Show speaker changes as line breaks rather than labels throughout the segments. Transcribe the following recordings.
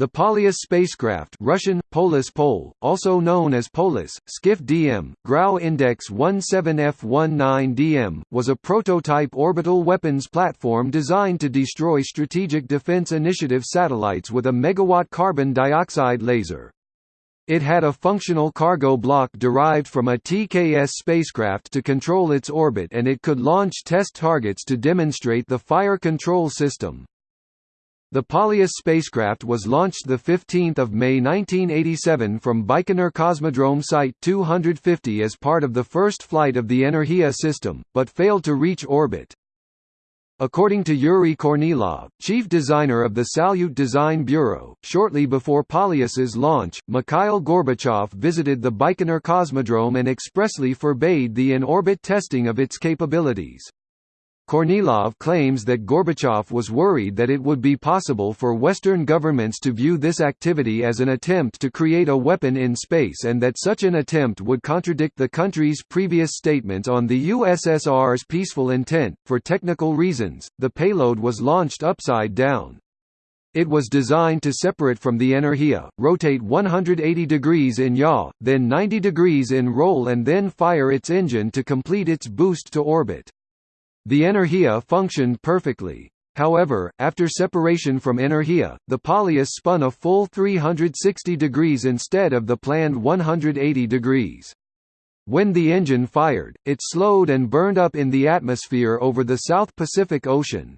The Polyus spacecraft Russian, Polis Pol, also known as Polis, Skiff DM, Grau Index 17F19DM, was a prototype orbital weapons platform designed to destroy Strategic Defense Initiative satellites with a megawatt carbon dioxide laser. It had a functional cargo block derived from a TKS spacecraft to control its orbit and it could launch test targets to demonstrate the fire control system. The Polyus spacecraft was launched 15 May 1987 from Baikonur Cosmodrome Site 250 as part of the first flight of the Energia system, but failed to reach orbit. According to Yuri Kornilov, chief designer of the Salyut Design Bureau, shortly before Polyus's launch, Mikhail Gorbachev visited the Baikonur Cosmodrome and expressly forbade the in-orbit testing of its capabilities. Kornilov claims that Gorbachev was worried that it would be possible for Western governments to view this activity as an attempt to create a weapon in space and that such an attempt would contradict the country's previous statements on the USSR's peaceful intent. For technical reasons, the payload was launched upside down. It was designed to separate from the Energia, rotate 180 degrees in yaw, then 90 degrees in roll and then fire its engine to complete its boost to orbit. The Energia functioned perfectly. However, after separation from Energia, the Polyus spun a full 360 degrees instead of the planned 180 degrees. When the engine fired, it slowed and burned up in the atmosphere over the South Pacific Ocean.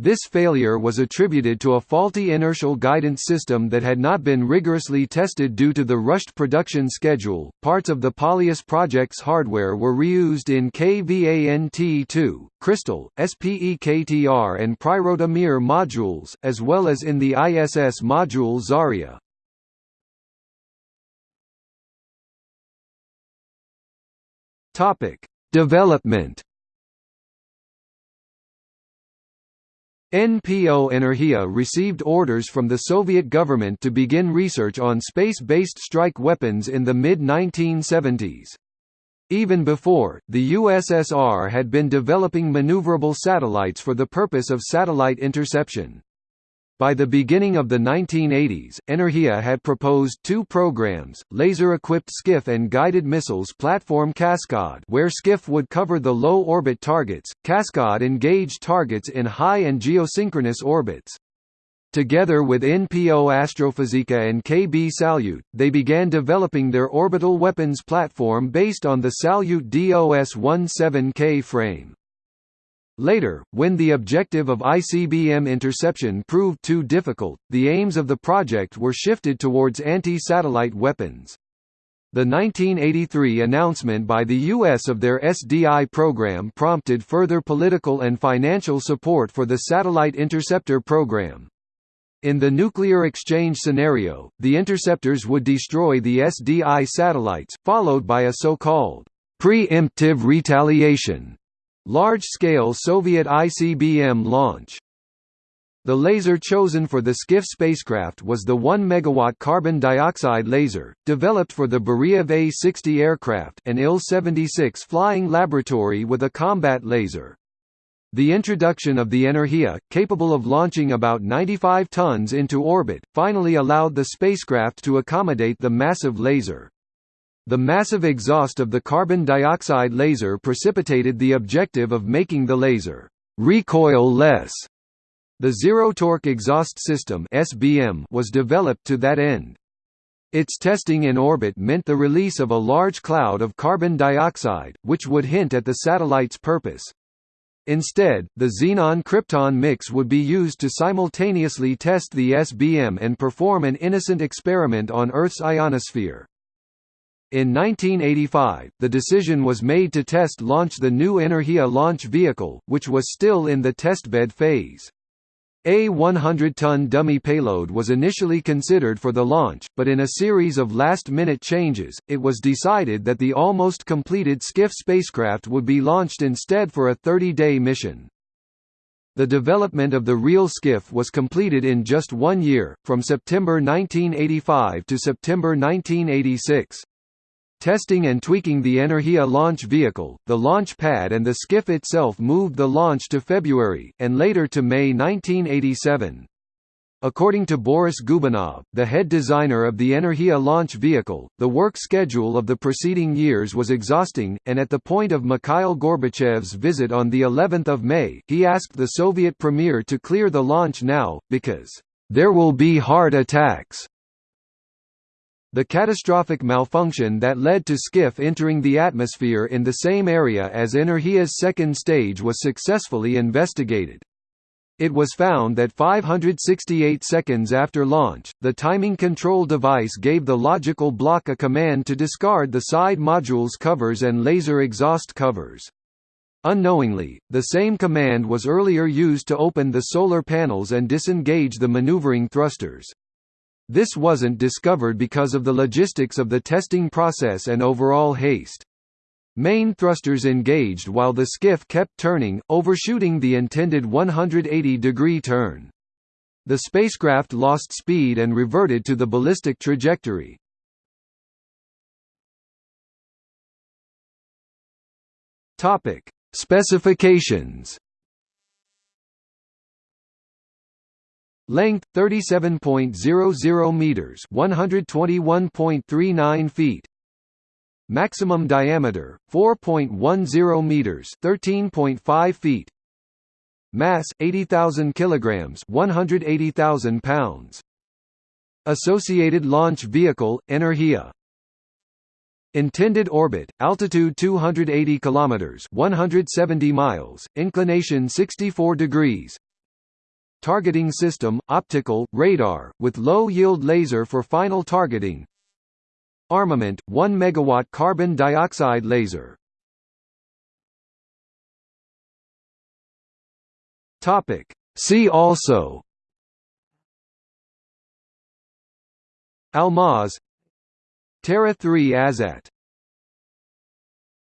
This failure was attributed to a faulty inertial guidance system that had not been rigorously tested due to the rushed production schedule. Parts of the Polyus project's hardware were reused in KVANT2, Kristall, SPEKTR, and Priroda Mir modules, as well as in the ISS module Zarya. Topic: Development NPO Energia received orders from the Soviet government to begin research on space-based strike weapons in the mid-1970s. Even before, the USSR had been developing maneuverable satellites for the purpose of satellite interception. By the beginning of the 1980s, Energia had proposed two programs, laser-equipped Skiff and guided missiles platform Kaskad where Skiff would cover the low-orbit targets, Kaskad engaged targets in high and geosynchronous orbits. Together with NPO Astrofizika and KB Salyut, they began developing their orbital weapons platform based on the Salyut DOS-17K frame. Later, when the objective of ICBM interception proved too difficult, the aims of the project were shifted towards anti-satellite weapons. The 1983 announcement by the U.S. of their SDI program prompted further political and financial support for the Satellite Interceptor program. In the nuclear exchange scenario, the interceptors would destroy the SDI satellites, followed by a so-called preemptive retaliation Large-scale Soviet ICBM launch the laser chosen for the Skiff spacecraft was the 1 MW carbon dioxide laser, developed for the Beriev A-60 aircraft an Il-76 flying laboratory with a combat laser. The introduction of the Energia, capable of launching about 95 tons into orbit, finally allowed the spacecraft to accommodate the massive laser. The massive exhaust of the carbon dioxide laser precipitated the objective of making the laser recoil-less. The zero-torque exhaust system (SBM) was developed to that end. Its testing in orbit meant the release of a large cloud of carbon dioxide, which would hint at the satellite's purpose. Instead, the xenon-krypton mix would be used to simultaneously test the SBM and perform an innocent experiment on Earth's ionosphere. In 1985, the decision was made to test launch the new Energia launch vehicle, which was still in the testbed phase. A 100-ton dummy payload was initially considered for the launch, but in a series of last-minute changes, it was decided that the almost completed Skiff spacecraft would be launched instead for a 30-day mission. The development of the real Skiff was completed in just one year, from September 1985 to September 1986. Testing and tweaking the Energia launch vehicle, the launch pad and the skiff itself moved the launch to February, and later to May 1987. According to Boris Gubanov, the head designer of the Energia launch vehicle, the work schedule of the preceding years was exhausting, and at the point of Mikhail Gorbachev's visit on the 11th of May, he asked the Soviet premier to clear the launch now, because, "...there will be heart attacks." The catastrophic malfunction that led to Skiff entering the atmosphere in the same area as Energia's second stage was successfully investigated. It was found that 568 seconds after launch, the timing control device gave the logical block a command to discard the side modules covers and laser exhaust covers. Unknowingly, the same command was earlier used to open the solar panels and disengage the maneuvering thrusters. This wasn't discovered because of the logistics of the testing process and overall haste. Main thrusters engaged while the skiff kept turning, overshooting the intended 180-degree turn. The spacecraft lost speed and reverted to the ballistic trajectory. Topic: Specifications. Length 37.00 meters, 121.39 feet. Maximum diameter 4.10 meters, 13.5 feet. Mass 80,000 kilograms, 180,000 pounds. Associated Launch Vehicle Energia Intended orbit, altitude 280 kilometers, 170 miles, inclination 64 degrees. Targeting system, optical, radar, with low-yield laser for final targeting. Armament 1 megawatt carbon dioxide laser. See also Almaz Terra 3 Azat